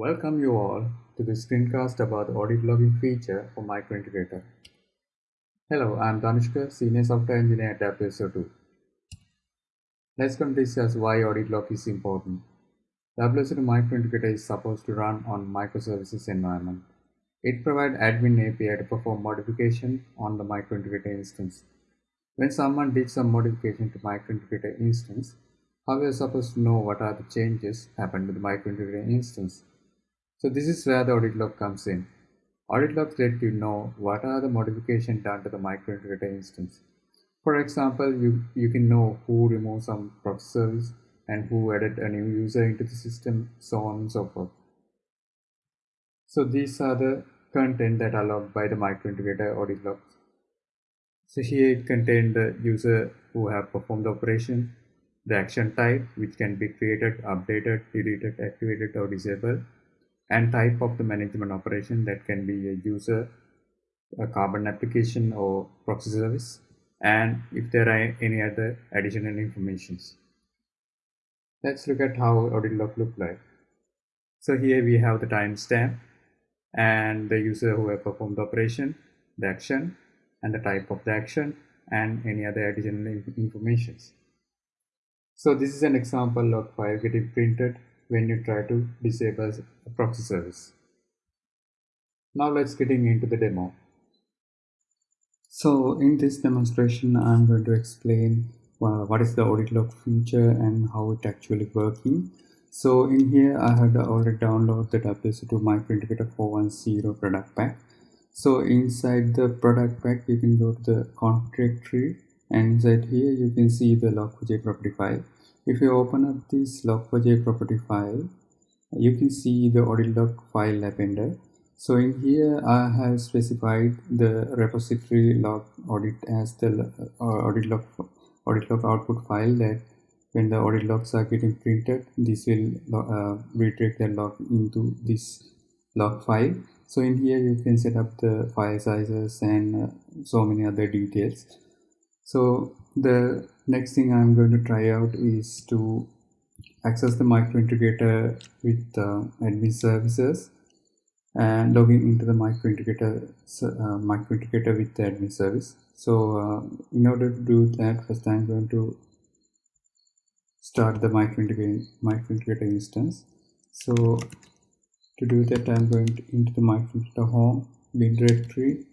Welcome you all to this screencast about the audit logging feature for Microintegrator. Hello, I'm Danushka, Senior Software Engineer at WSO2. Let's come discuss why audit log is important. WSO2 Microintegrator is supposed to run on microservices environment. It provides admin API to perform modification on the Microintegrator instance. When someone did some modification to Microintegrator instance, how are we supposed to know what are the changes happened to the Microintegrator instance? So this is where the audit log comes in. Audit logs let you know what are the modifications done to the microintegrator instance. For example, you, you can know who removed some service and who added a new user into the system, so on and so forth. So these are the content that are logged by the microintegrator audit logs. So here it contains the user who have performed the operation, the action type which can be created, updated, deleted, activated or disabled, and type of the management operation that can be a user, a carbon application or proxy service, and if there are any other additional informations. Let's look at how audit log look like. So here we have the timestamp and the user who have performed the operation, the action, and the type of the action, and any other additional informations. So this is an example of file getting printed when you try to disable a proxy service. Now let's getting into the demo. So in this demonstration, I'm going to explain uh, what is the audit log feature and how it actually working. So in here, I had already downloaded the WSO2 Microintegrator 410 product pack. So inside the product pack, you can go to the config tree and inside here, you can see the log4j property file. If you open up this log4j property file, you can see the audit log file appended. So in here, I have specified the repository log audit as the uh, audit log audit log output file that when the audit logs are getting printed, this will uh, the log into this log file. So in here, you can set up the file sizes and uh, so many other details. So the next thing I'm going to try out is to access the micro integrator with uh, admin services and logging into the microintegrator uh, microintegrator with the admin service. So uh, in order to do that, first I'm going to start the Micro Integrator instance. So to do that, I'm going to, into the micro integrator home bin directory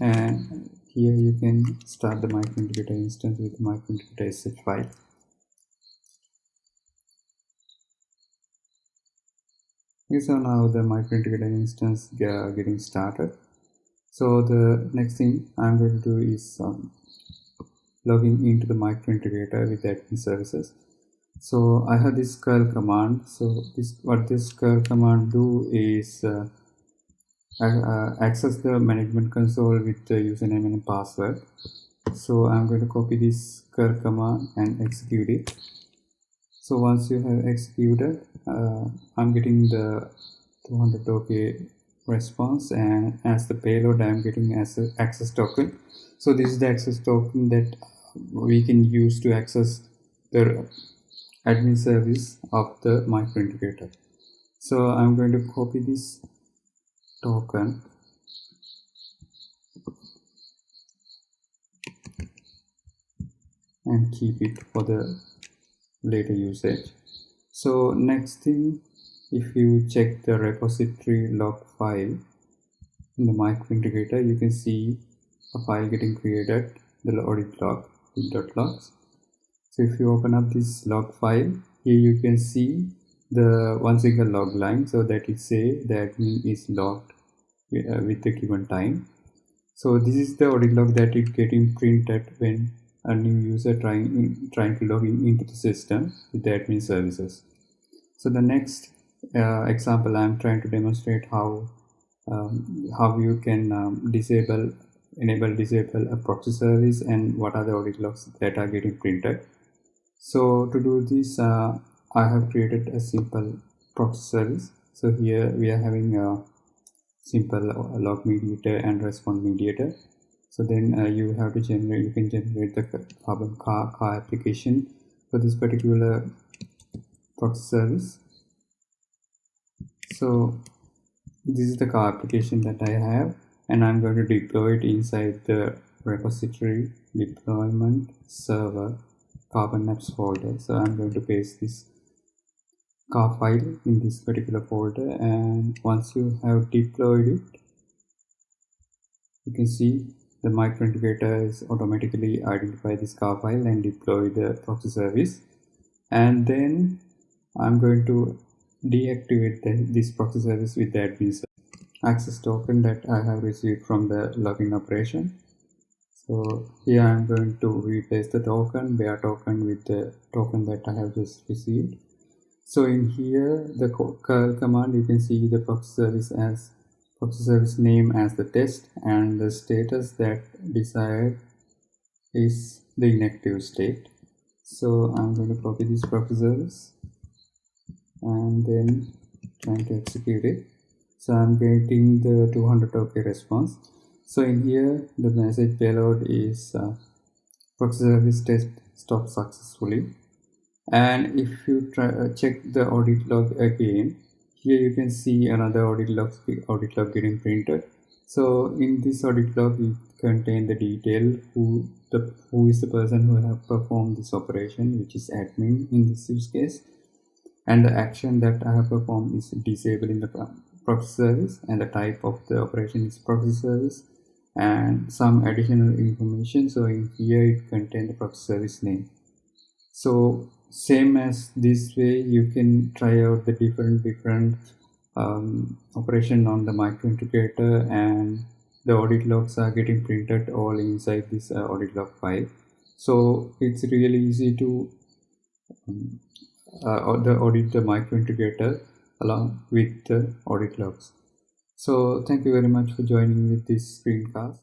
and here you can start the microintegrator instance with microintegrator sh file. So now the microintegrator instance uh, getting started. So the next thing i'm going to do is um, logging into the microintegrator with admin services. So i have this curl command. So this what this curl command do is uh, uh, access the management console with the username and password. So i'm going to copy this curl command and execute it. So once you have executed uh, i'm getting the 200 ok response and as the payload i'm getting as an access token. So this is the access token that we can use to access the admin service of the microintegrator so i'm going to copy this token. And keep it for the later usage. So next thing if you check the repository log file in the micro integrator you can see a file getting created the audit log dot logs. So if you open up this log file here you can see the one single log line so that it say the admin is logged uh, with the given time. So this is the audit log that it getting printed when a new user trying in, trying to log in into the system with the admin services. So the next uh, example i'm trying to demonstrate how um, how you can um, disable enable disable a proxy service and what are the audit logs that are getting printed. So to do this uh, I have created a simple proxy service. So here we are having a simple log mediator and response mediator. So then uh, you have to generate, you can generate the carbon car, car application for this particular proxy service. so this is the car application that I have and I'm going to deploy it inside the repository deployment server carbon apps folder so I'm going to paste this car file in this particular folder and once you have deployed it you can see the micro integrator is automatically identify this car file and deploy the proxy service and then I'm going to deactivate the, this proxy service with the admin access token that I have received from the login operation. So here I'm going to replace the token, bear token with the token that I have just received. So in here, the curl command, you can see the proxy service as proxy service name as the test and the status that desired is the inactive state. So I'm going to copy this proxy service and then trying to execute it. So i'm getting the 200 okay response. So in here the message payload is uh, proxy service test stopped successfully and if you try uh, check the audit log again here you can see another audit log audit log getting printed. So in this audit log it contain the detail who the who is the person who have performed this operation which is admin in this use case. And the action that I have performed is disabling the proxy service and the type of the operation is proxy service. And some additional information so in here it contains the proxy service name. So same as this way you can try out the different different um, operation on the micro integrator and the audit logs are getting printed all inside this uh, audit log file so it's really easy to um, uh, the audit the micro integrator along with the audit logs. So thank you very much for joining with this screencast.